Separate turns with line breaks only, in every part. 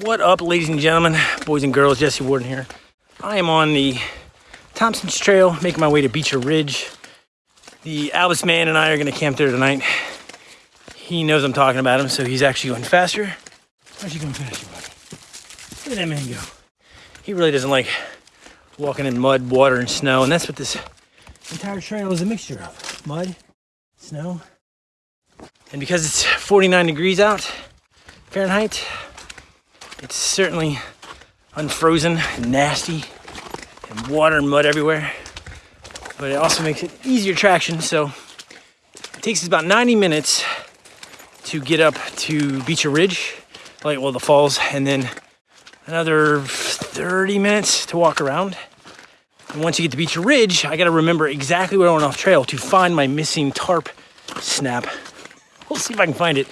What up, ladies and gentlemen, boys and girls? Jesse Warden here. I am on the Thompson's Trail, making my way to Beecher Ridge. The Albus man and I are going to camp there tonight. He knows I'm talking about him, so he's actually going faster. Why's he going faster, buddy? Look at that man go. He really doesn't like walking in mud, water, and snow, and that's what this entire trail is a mixture of mud, snow, and because it's 49 degrees out Fahrenheit, it's certainly unfrozen and nasty and water and mud everywhere. But it also makes it easier traction. So it takes us about 90 minutes to get up to Beecher Ridge, like well the falls, and then another 30 minutes to walk around. And once you get to Beecher Ridge, I gotta remember exactly where I went off trail to find my missing tarp snap. We'll see if I can find it.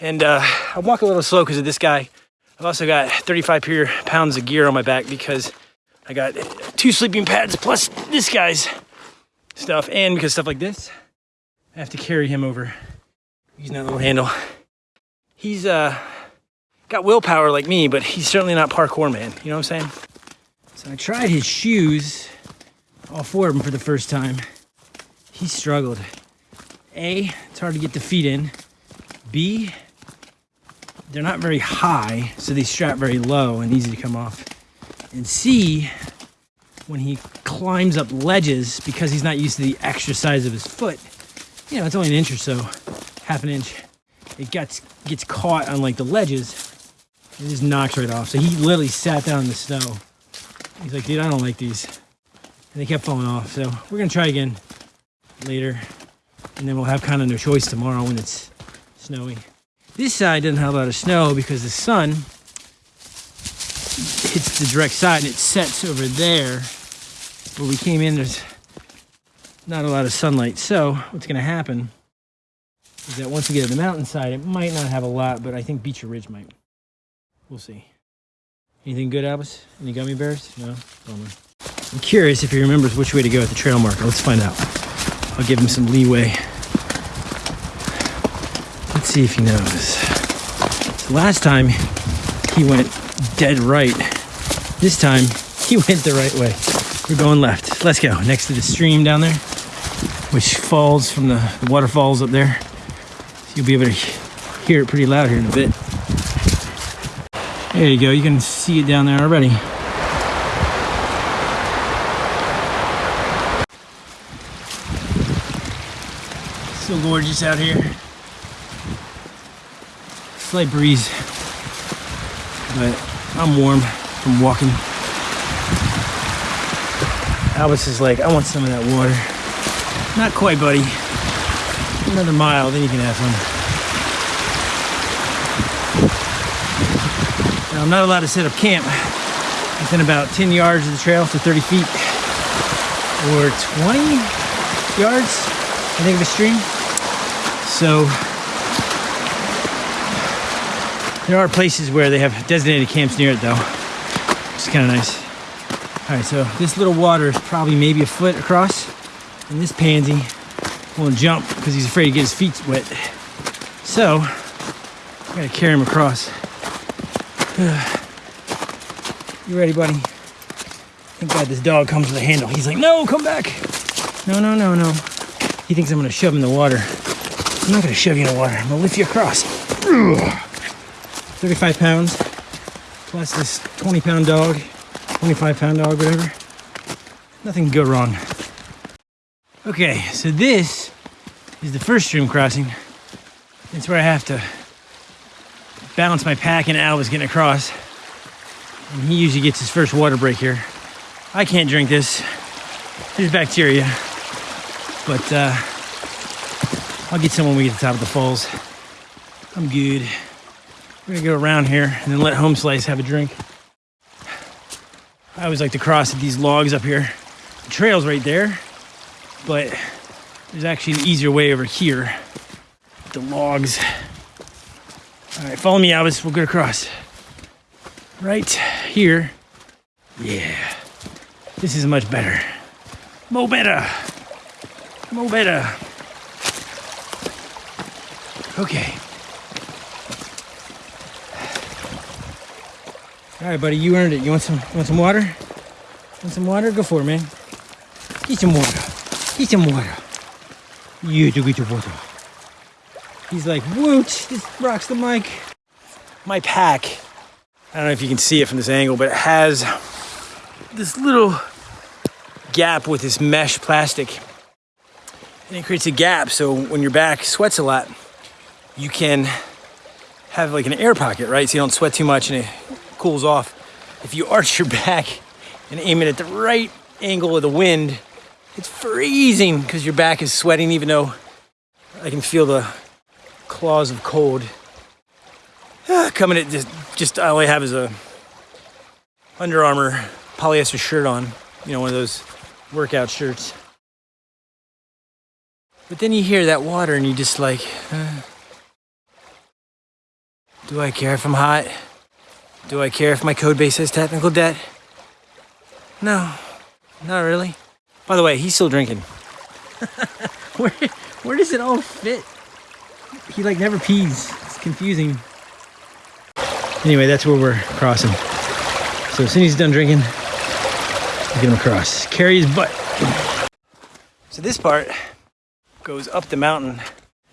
And uh, I'm walking a little slow because of this guy I've also got 35 pounds of gear on my back because I got two sleeping pads plus this guy's stuff. And because stuff like this, I have to carry him over using that little handle. He's uh, got willpower like me, but he's certainly not parkour man. You know what I'm saying? So I tried his shoes, all four of them for the first time. He struggled. A, it's hard to get the feet in. B, they're not very high, so they strap very low and easy to come off. And C, when he climbs up ledges, because he's not used to the extra size of his foot, you know, it's only an inch or so, half an inch, it gets, gets caught on like the ledges, it just knocks right off. So he literally sat down in the snow. He's like, dude, I don't like these. And they kept falling off. So we're gonna try again later. And then we'll have kind of no choice tomorrow when it's snowy. This side doesn't have a lot of snow because the sun hits the direct side and it sets over there. Where we came in, there's not a lot of sunlight. So what's gonna happen is that once we get to the mountainside, it might not have a lot, but I think Beecher Ridge might. We'll see. Anything good, Albus? Any gummy bears? No? Bummer. I'm curious if he remembers which way to go at the trail marker. Let's find out. I'll give him some leeway. See if he knows. So last time he went dead right. This time he went the right way. We're going left. Let's go. Next to the stream down there, which falls from the, the waterfalls up there. So you'll be able to hear it pretty loud here in a bit. There you go. You can see it down there already. So gorgeous out here slight breeze, but I'm warm from walking. Albus is like, I want some of that water. Not quite, buddy. Another mile, then you can have some. Now, I'm not allowed to set up camp within about 10 yards of the trail, so 30 feet, or 20 yards, I think, of the stream. So there are places where they have designated camps near it though, is kind of nice. All right, so this little water is probably maybe a foot across, and this pansy won't jump because he's afraid to get his feet wet. So, I gotta carry him across. You ready, buddy? Thank God this dog comes with a handle. He's like, no, come back. No, no, no, no. He thinks I'm gonna shove him in the water. I'm not gonna shove you in the water. I'm gonna lift you across. 35 pounds plus this 20 pound dog 25 pound dog whatever. Nothing can go wrong. Okay so this is the first stream crossing. It's where I have to balance my pack and Albus getting across. And he usually gets his first water break here. I can't drink this. There's bacteria. But uh, I'll get some when we get to the top of the falls. I'm good we're gonna go around here and then let Home Slice have a drink. I always like to cross these logs up here. The trail's right there, but there's actually an easier way over here. The logs. All right, follow me, Albus. We'll go across. Right here. Yeah. This is much better. Mo better. Mo better. Okay. All right, buddy, you earned it. You want some? You want some water? Want some water? Go for it, man. Get some water. Get some water. You do get your water. He's like, woot, this rocks the mic. My pack, I don't know if you can see it from this angle, but it has this little gap with this mesh plastic. And it creates a gap so when your back sweats a lot, you can have like an air pocket, right? So you don't sweat too much and it cools off. If you arch your back and aim it at the right angle of the wind, it's freezing because your back is sweating even though I can feel the claws of cold. Ah, coming at just, just all I have is a Under Armour polyester shirt on, you know, one of those workout shirts. But then you hear that water and you just like, uh, do I care if I'm hot? Do I care if my code base has technical debt? No, not really. By the way, he's still drinking. where, where does it all fit? He like never pees. It's confusing. Anyway, that's where we're crossing. So as soon as he's done drinking, get him across. Carry his butt. So this part goes up the mountain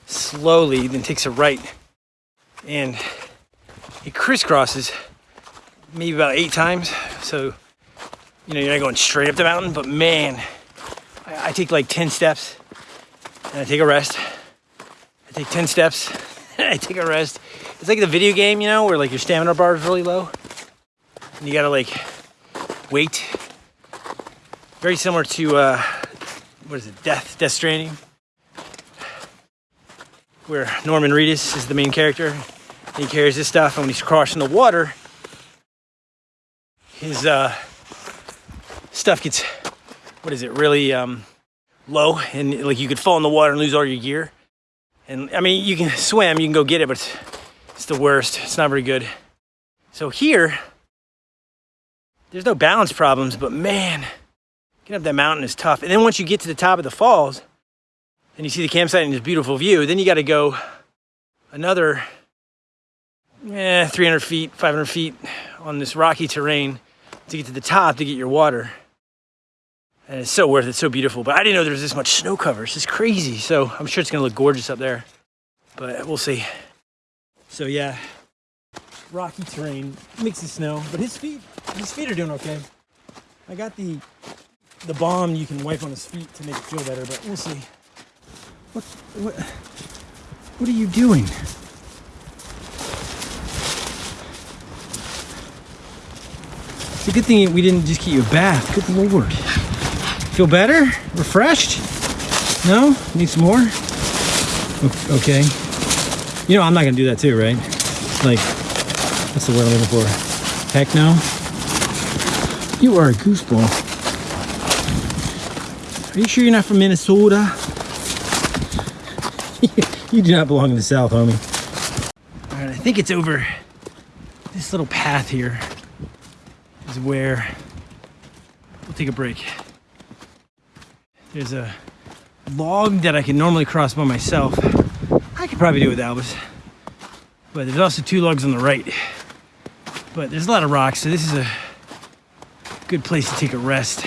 slowly, then takes a right, and it crisscrosses maybe about eight times. So, you know, you're not going straight up the mountain, but man, I, I take like 10 steps and I take a rest. I take 10 steps and I take a rest. It's like the video game, you know, where like your stamina bar is really low and you gotta like wait. Very similar to, uh, what is it, Death, Death Stranding, where Norman Reedus is the main character. He carries this stuff, and when he's crossing the water, his uh, stuff gets, what is it, really um, low, and like you could fall in the water and lose all your gear. And I mean, you can swim, you can go get it, but it's, it's the worst. It's not very good. So here, there's no balance problems, but man, getting up that mountain is tough. And then once you get to the top of the falls, and you see the campsite and this beautiful view, then you got to go another eh, 300 feet, 500 feet on this rocky terrain to get to the top to get your water. And it's so worth it, so beautiful. But I didn't know there was this much snow cover. It's just crazy. So I'm sure it's gonna look gorgeous up there, but we'll see. So yeah, rocky terrain, mix of snow, but his feet, his feet are doing okay. I got the the balm you can wipe on his feet to make it feel better, but we'll see. What, what, what are you doing? It's a good thing we didn't just get you a bath. Good lord. Feel better? Refreshed? No? Need some more? Okay. You know I'm not gonna do that too, right? Like, what's the word I'm looking for? Heck no? You are a gooseball. Are you sure you're not from Minnesota? you do not belong in the South, homie. All right, I think it's over this little path here is where we'll take a break. There's a log that I can normally cross by myself. I could probably do it with Albus. But there's also two logs on the right. But there's a lot of rocks, so this is a good place to take a rest.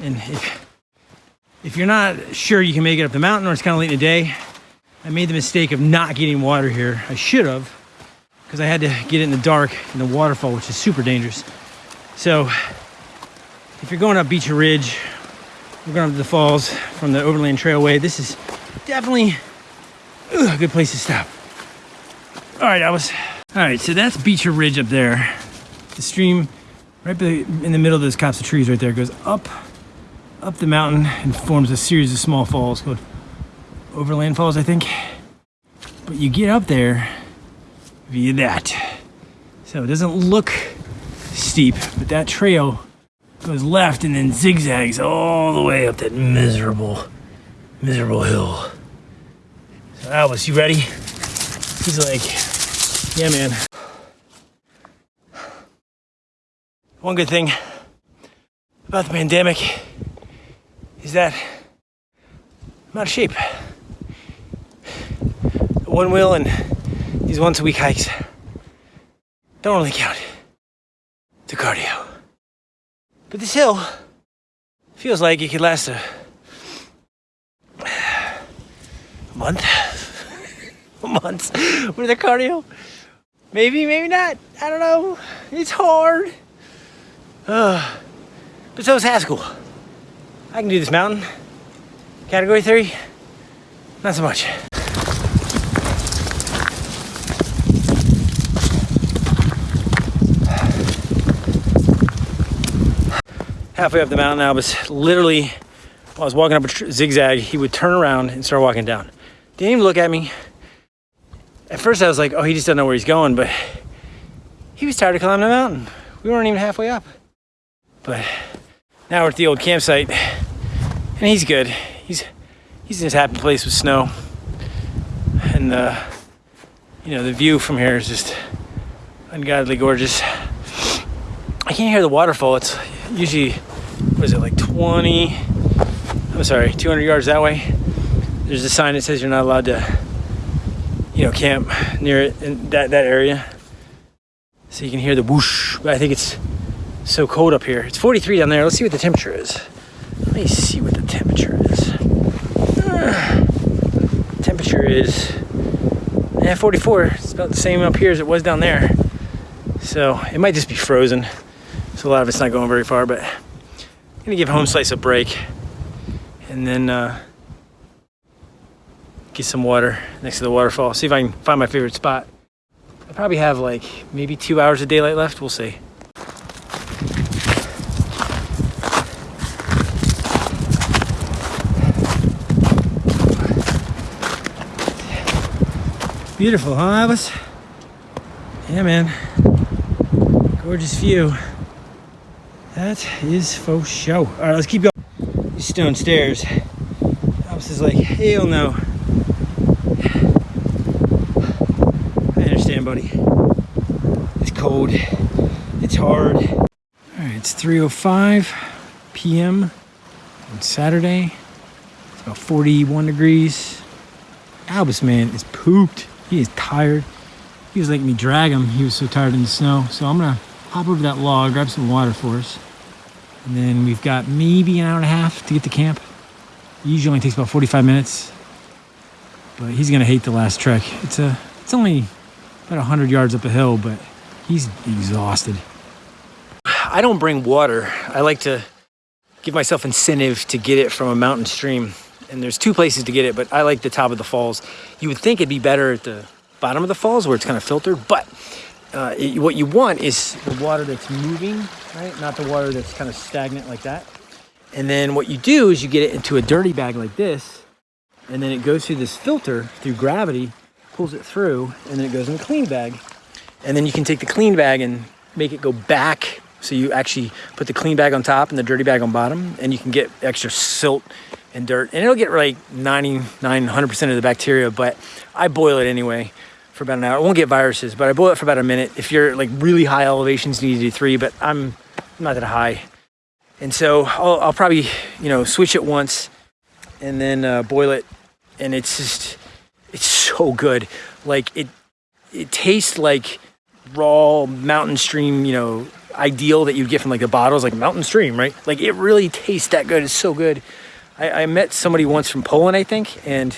And if, if you're not sure you can make it up the mountain or it's kind of late in the day, I made the mistake of not getting water here. I should have because I had to get it in the dark in the waterfall, which is super dangerous. So if you're going up Beecher Ridge, we're going up to the falls from the Overland Trailway. This is definitely a good place to stop. All right, I was. All right, so that's Beecher Ridge up there. The stream right in the middle of those copse of trees right there goes up, up the mountain and forms a series of small falls called Overland Falls, I think. But you get up there via that. So it doesn't look steep, but that trail goes left and then zigzags all the way up that miserable, miserable hill. So Albus, you ready? He's like, yeah, man. One good thing about the pandemic is that I'm out of shape. One wheel and these once a week hikes don't really count. To cardio. But this hill feels like it could last a, a month. Months with the cardio. Maybe, maybe not. I don't know. It's hard. Uh, but so is Haskell. I can do this mountain. Category theory, not so much. Halfway up the mountain, I was literally, while I was walking up a zigzag, he would turn around and start walking down. Didn't even look at me. At first I was like, oh, he just doesn't know where he's going, but he was tired of climbing the mountain. We weren't even halfway up. But now we're at the old campsite and he's good. He's he's in his happy place with snow. And uh, you know, the view from here is just ungodly gorgeous. I can't hear the waterfall. It's usually what is it like 20 I'm sorry, 200 yards that way. There's a sign that says you're not allowed to you know, camp near it in that, that area. So you can hear the whoosh. But I think it's so cold up here. It's 43 down there. Let's see what the temperature is. Let me see what the temperature is. Uh, temperature is yeah, 44. It's about the same up here as it was down there. So it might just be frozen. So a lot of it's not going very far, but I'm gonna give Home Slice a break. And then uh, get some water next to the waterfall. See if I can find my favorite spot. I probably have like maybe two hours of daylight left. We'll see. Beautiful, huh, Albus? Yeah, man. Gorgeous view. That is for show. All right, let's keep going. These stone stairs. Albus is like, hell no. I understand, buddy. It's cold. It's hard. All right, it's 3.05 p.m. on Saturday. It's about 41 degrees. Albus, man, is pooped. He is tired. He was letting me drag him. He was so tired in the snow. So I'm gonna hop over that log, grab some water for us. And then we've got maybe an hour and a half to get to camp. Usually only takes about 45 minutes. But he's gonna hate the last trek. It's a it's only about 100 yards up a hill, but he's exhausted. I don't bring water. I like to give myself incentive to get it from a mountain stream. And there's two places to get it, but I like the top of the falls. You would think it'd be better at the bottom of the falls where it's kind of filtered, but uh, it, what you want is the water that's moving, right? Not the water that's kind of stagnant like that. And then what you do is you get it into a dirty bag like this, and then it goes through this filter through gravity pulls it through, and then it goes in a clean bag. And then you can take the clean bag and make it go back. So you actually put the clean bag on top and the dirty bag on bottom, and you can get extra silt and dirt. And it'll get like 99, 100% of the bacteria, but I boil it anyway for about an hour. I won't get viruses, but I boil it for about a minute. If you're like really high elevations, you need to do three, but I'm not that high. And so I'll, I'll probably, you know, switch it once and then uh, boil it. And it's just, it's so good. Like it, it tastes like raw mountain stream, you know, ideal that you get from like the bottles, like mountain stream, right? Like it really tastes that good. It's so good. I, I met somebody once from Poland, I think, and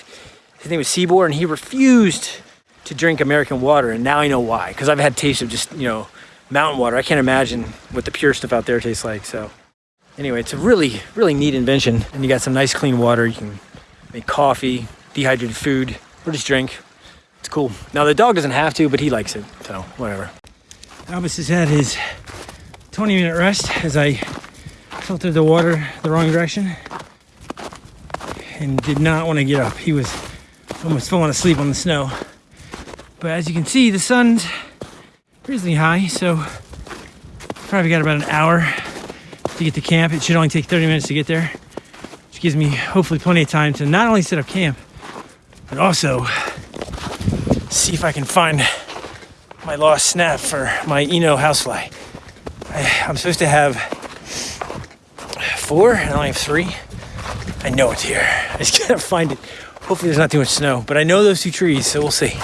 his name was Sibor, and he refused to drink American water. And now I know why, because I've had taste of just, you know, mountain water. I can't imagine what the pure stuff out there tastes like. So anyway, it's a really, really neat invention. And you got some nice clean water. You can make coffee, dehydrated food, or just drink. It's cool. Now the dog doesn't have to, but he likes it, so whatever. Albus has had his 20 minute rest as I filtered the water the wrong direction and did not want to get up. He was almost falling asleep on the snow. But as you can see, the sun's reasonably high, so probably got about an hour to get to camp. It should only take 30 minutes to get there, which gives me hopefully plenty of time to not only set up camp, but also see if I can find my lost snap for my Eno housefly. I, I'm supposed to have four, and I only have three. I know it's here. I just gotta find it. Hopefully there's not too much snow, but I know those two trees, so we'll see.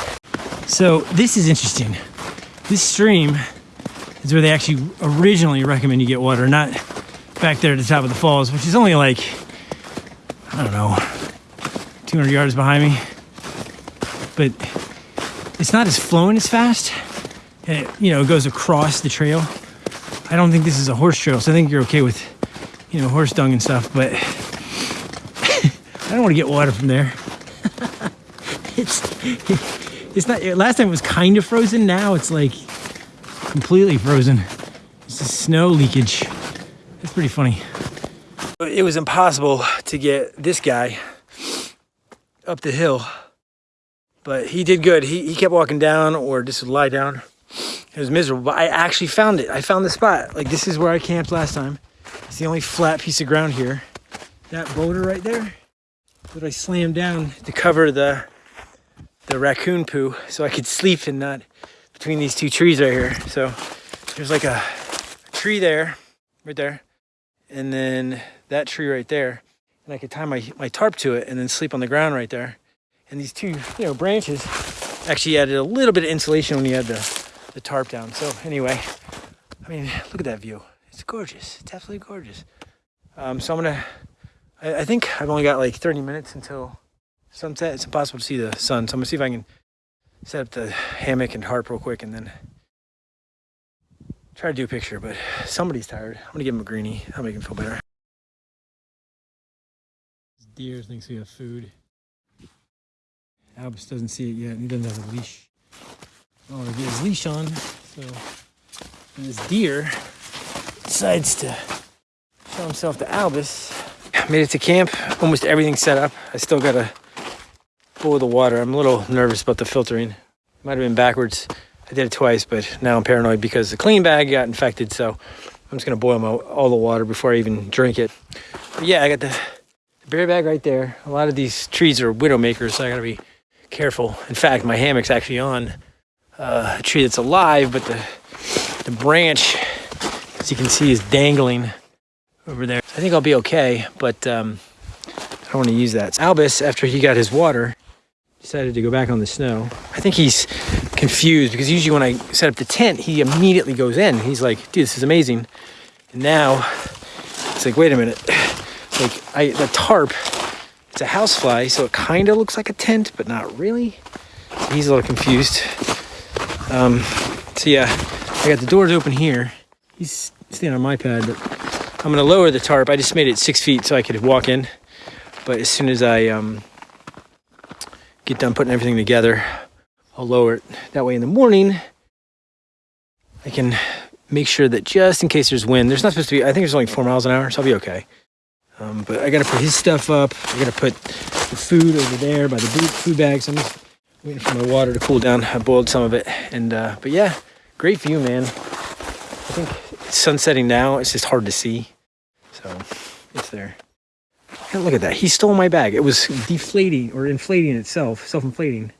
So this is interesting. This stream is where they actually originally recommend you get water, not back there at the top of the falls, which is only like, I don't know, 200 yards behind me. But it's not as flowing as fast. And it, you know, it goes across the trail. I don't think this is a horse trail, so I think you're okay with, you know, horse dung and stuff, but I don't want to get water from there. it's, it's not, last time it was kind of frozen, now it's like completely frozen. It's just snow leakage. It's pretty funny. It was impossible to get this guy up the hill, but he did good. He, he kept walking down or just would lie down. It was miserable, but I actually found it. I found the spot. Like this is where I camped last time. It's the only flat piece of ground here. That boulder right there that I slammed down to cover the the raccoon poo so I could sleep in that between these two trees right here. So there's like a, tree there, right there, and then that tree right there. And I could tie my, my tarp to it and then sleep on the ground right there. And these two, you know, branches actually added a little bit of insulation when you had the, the tarp down. So anyway, I mean, look at that view. It's gorgeous. It's absolutely gorgeous. Um, so I'm gonna, I, I think I've only got like 30 minutes until sunset. It's impossible to see the sun. So I'm gonna see if I can set up the hammock and harp real quick and then try to do a picture, but somebody's tired. I'm gonna give him a greenie. I'll make him feel better. Deer thinks we have food. Albus doesn't see it yet. He doesn't have a leash. Oh, to get his leash on. So and this deer decides to show himself to Albus. Made it to camp. Almost everything set up. I still gotta boil the water. I'm a little nervous about the filtering. Might have been backwards. I did it twice, but now I'm paranoid because the clean bag got infected. So I'm just gonna boil my, all the water before I even drink it. But yeah, I got the, the bear bag right there. A lot of these trees are widow makers, so I gotta be careful. In fact, my hammock's actually on uh, a tree that's alive, but the the branch, as you can see, is dangling over there. I think I'll be okay, but um, I don't want to use that. Albus, after he got his water, decided to go back on the snow. I think he's confused because usually when I set up the tent, he immediately goes in. He's like, dude, this is amazing. And now it's like, wait a minute. Like I, the tarp, it's a housefly, so it kind of looks like a tent, but not really. So he's a little confused. Um, so yeah, I got the doors open here. He's standing on my pad, but I'm gonna lower the tarp. I just made it six feet so I could walk in. But as soon as I um, get done putting everything together, I'll lower it. That way in the morning, I can make sure that just in case there's wind, there's not supposed to be, I think there's only four miles an hour, so I'll be okay. Um, but I gotta put his stuff up. I gotta put the food over there by the food bags. I'm just waiting for my water to cool down. I boiled some of it. And, uh, but yeah, great view, man. I think it's sunsetting now. It's just hard to see. So it's there. And look at that. He stole my bag. It was deflating or inflating itself, self-inflating.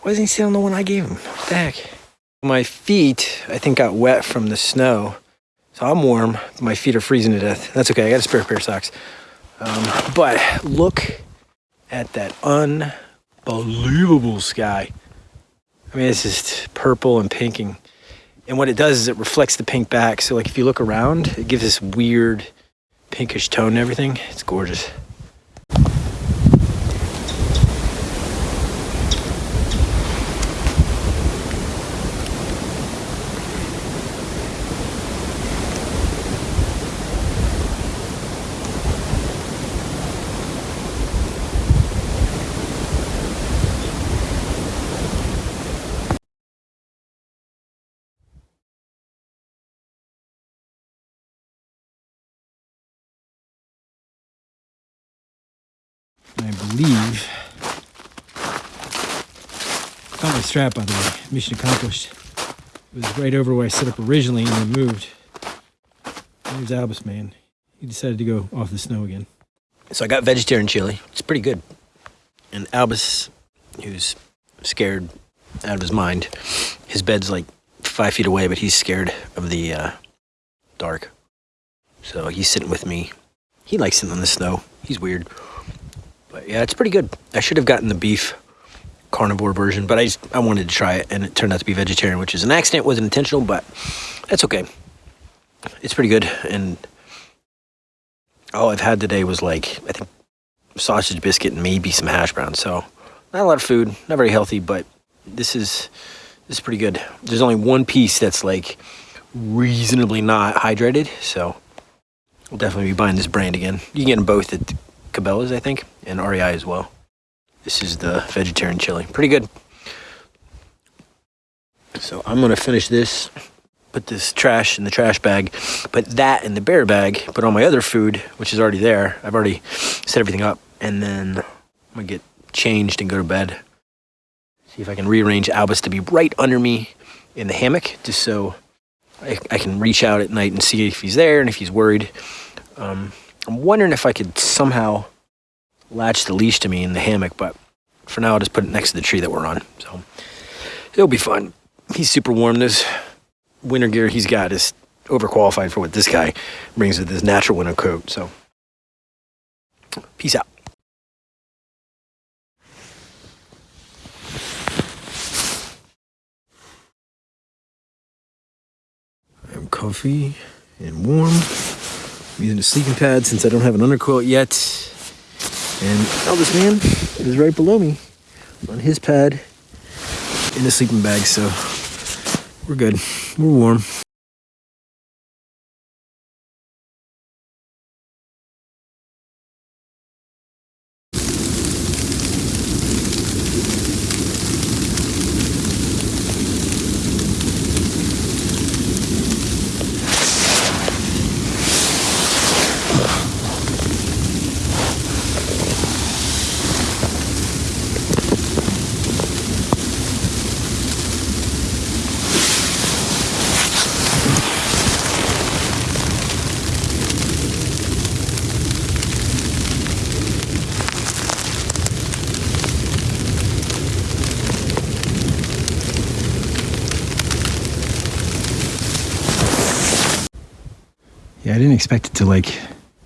Why doesn't he sit on the one I gave him? What the heck? My feet, I think, got wet from the snow. So I'm warm. My feet are freezing to death. That's okay. I got a spare pair of socks. Um, but look at that unbelievable sky. I mean, it's just purple and pinking. And what it does is it reflects the pink back. So like if you look around, it gives this weird pinkish tone and everything. It's gorgeous. I believe. Found my strap, by the way. Mission accomplished. It was right over where I set up originally and then moved. There's Albus, man. He decided to go off the snow again. So I got vegetarian chili. It's pretty good. And Albus, who's scared out of his mind, his bed's like five feet away, but he's scared of the uh, dark. So he's sitting with me. He likes sitting on the snow. He's weird. But yeah, it's pretty good. I should have gotten the beef carnivore version, but I just I wanted to try it, and it turned out to be vegetarian, which is an accident, wasn't intentional, but that's okay. It's pretty good, and all I've had today was like I think sausage biscuit and maybe some hash browns. So not a lot of food, not very healthy, but this is this is pretty good. There's only one piece that's like reasonably not hydrated, so we'll definitely be buying this brand again. You can get them both at Cabela's, I think, and REI as well. This is the vegetarian chili. Pretty good. So I'm gonna finish this, put this trash in the trash bag, put that in the bear bag, put all my other food, which is already there. I've already set everything up, and then I'm gonna get changed and go to bed. See if I can rearrange Albus to be right under me in the hammock, just so I, I can reach out at night and see if he's there and if he's worried. Um, I'm wondering if I could somehow latch the leash to me in the hammock, but for now I'll just put it next to the tree that we're on. So it'll be fun. He's super warm. This winter gear he's got is overqualified for what this guy brings with his natural winter coat. So peace out. I'm comfy and warm. I'm using a sleeping pad since I don't have an underquilt yet. And oh, Albus man is right below me on his pad in a sleeping bag, so we're good. We're warm. I didn't expect it to like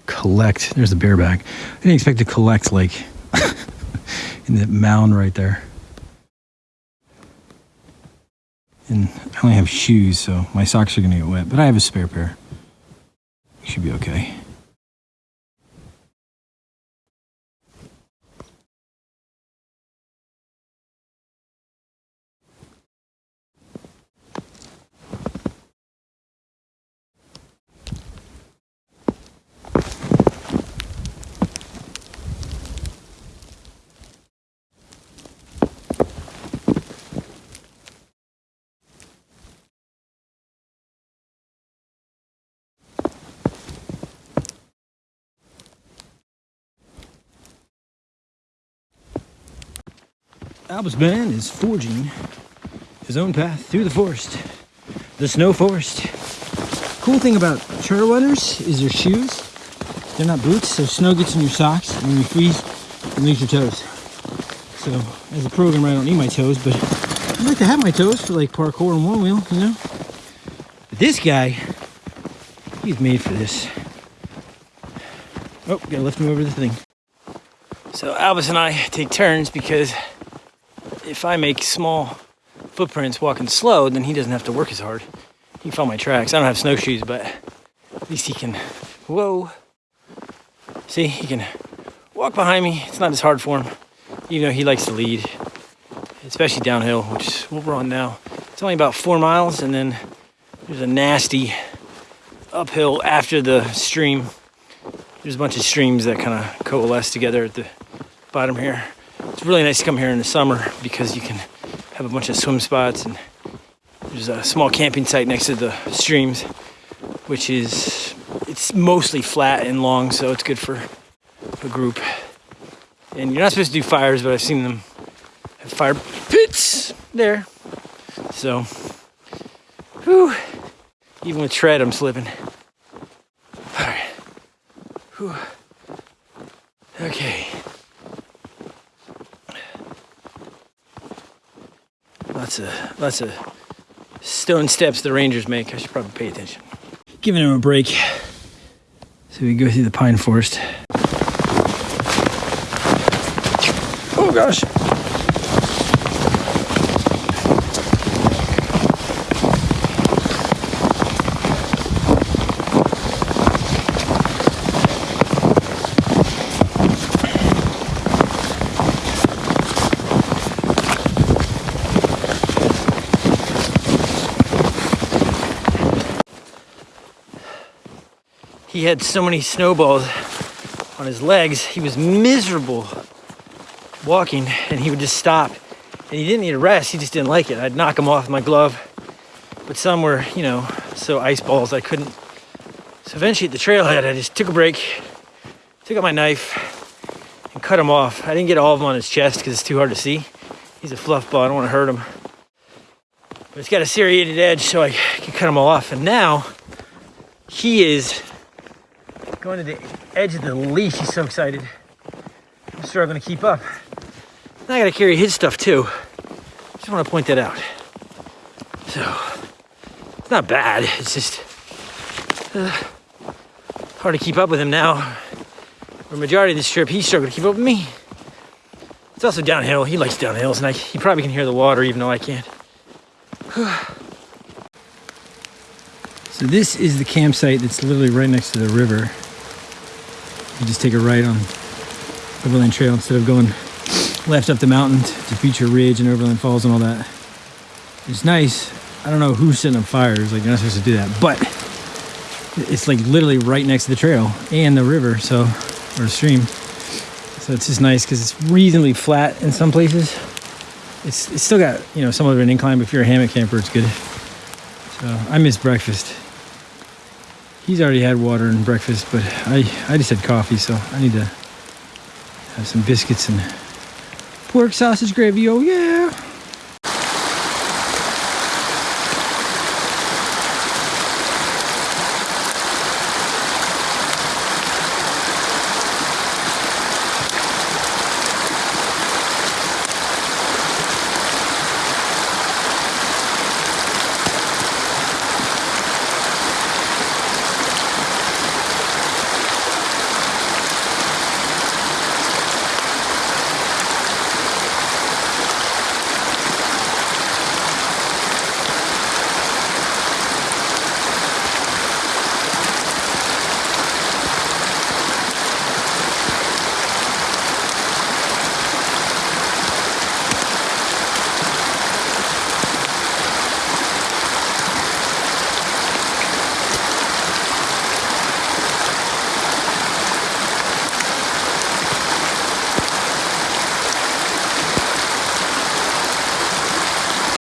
collect. There's the bear bag. I didn't expect to collect like in that mound right there. And I only have shoes, so my socks are gonna get wet, but I have a spare pair. Should be okay. Albus Ben is forging his own path through the forest, the snow forest. Cool thing about trail runners is their shoes. They're not boots, so snow gets in your socks, and when you freeze, it leaves your toes. So, as a programmer, I don't need my toes, but I like to have my toes for like parkour and one wheel, you know? But this guy, he's made for this. Oh, gotta lift him over the thing. So Albus and I take turns because if I make small footprints walking slow, then he doesn't have to work as hard. He can follow my tracks. I don't have snowshoes, but at least he can, whoa. See, he can walk behind me. It's not as hard for him, even though he likes to lead, especially downhill, which is what we're on now. It's only about four miles, and then there's a nasty uphill after the stream. There's a bunch of streams that kind of coalesce together at the bottom here. It's really nice to come here in the summer because you can have a bunch of swim spots and there's a small camping site next to the streams, which is it's mostly flat and long, so it's good for a group. And you're not supposed to do fires, but I've seen them have fire pits there. So, whew, even with tread, I'm slipping. All right. Whew. Okay. Lots of lots of stone steps the rangers make. I should probably pay attention. Giving him a break. So we go through the pine forest. Oh gosh. He had so many snowballs on his legs, he was miserable walking and he would just stop. And he didn't need a rest, he just didn't like it. I'd knock him off my glove. But some were, you know, so ice balls I couldn't. So eventually at the trailhead, I just took a break, took out my knife, and cut him off. I didn't get all of them on his chest because it's too hard to see. He's a fluff ball, I don't want to hurt him. But it's got a serrated edge so I can cut him all off. And now he is going to the edge of the leash. He's so excited. I'm struggling to keep up. Now I gotta carry his stuff too. Just want to point that out. So it's not bad. It's just uh, hard to keep up with him now. For the majority of this trip, he's struggling to keep up with me. It's also downhill. He likes downhills, and I, he probably can hear the water even though I can't. so this is the campsite that's literally right next to the river. You just take a right on Overland Trail instead of going left up the mountain to Beecher Ridge and Overland Falls and all that. It's nice. I don't know who's setting up fires. Like, you're not supposed to do that. But it's like literally right next to the trail and the river, so, or stream. So it's just nice because it's reasonably flat in some places. It's, it's still got, you know, somewhat of an incline, but if you're a hammock camper, it's good. So I miss breakfast. He's already had water and breakfast, but I, I just had coffee, so I need to have some biscuits and pork sausage gravy. Oh, yeah.